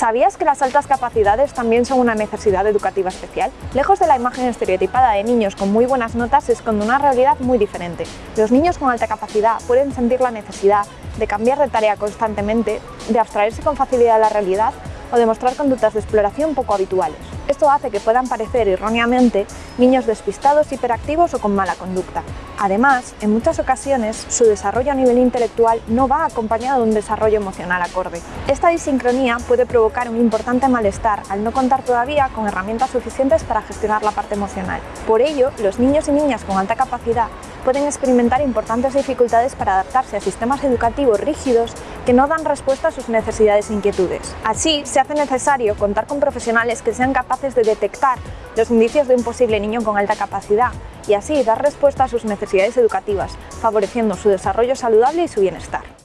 ¿Sabías que las altas capacidades también son una necesidad educativa especial? Lejos de la imagen estereotipada de niños con muy buenas notas se esconde una realidad muy diferente. Los niños con alta capacidad pueden sentir la necesidad de cambiar de tarea constantemente, de abstraerse con facilidad de la realidad o demostrar conductas de exploración poco habituales. Esto hace que puedan parecer erróneamente niños despistados, hiperactivos o con mala conducta. Además, en muchas ocasiones, su desarrollo a nivel intelectual no va acompañado de un desarrollo emocional acorde. Esta disincronía puede provocar un importante malestar al no contar todavía con herramientas suficientes para gestionar la parte emocional. Por ello, los niños y niñas con alta capacidad pueden experimentar importantes dificultades para adaptarse a sistemas educativos rígidos que no dan respuesta a sus necesidades e inquietudes. Así, se hace necesario contar con profesionales que sean capaces de detectar los indicios de un posible niño con alta capacidad y así dar respuesta a sus necesidades educativas, favoreciendo su desarrollo saludable y su bienestar.